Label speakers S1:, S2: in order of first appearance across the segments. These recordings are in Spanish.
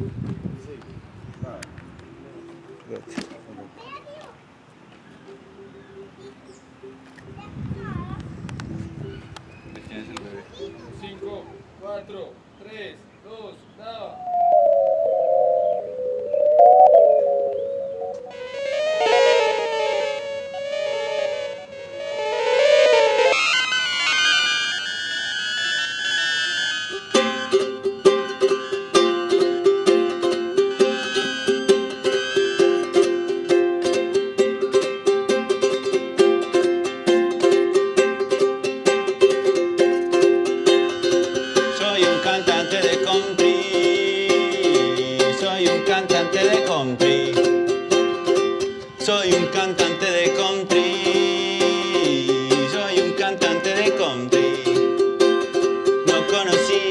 S1: Good.
S2: 5, 4, 3, 2, nada.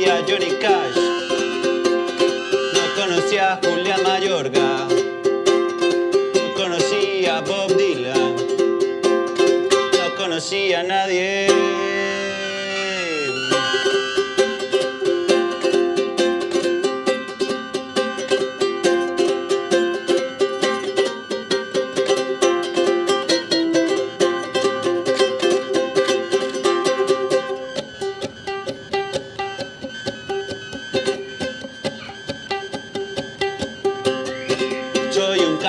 S3: Conocía Johnny Cash, no conocía a Julián Mayorga, no conocía a Bob Dylan, no conocía a nadie.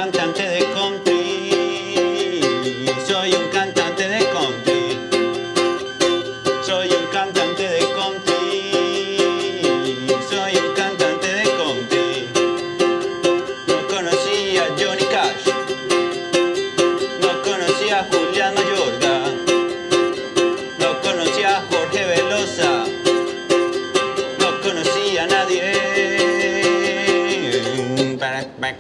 S3: Cantante de country, soy un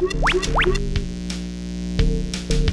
S3: We'll be right back.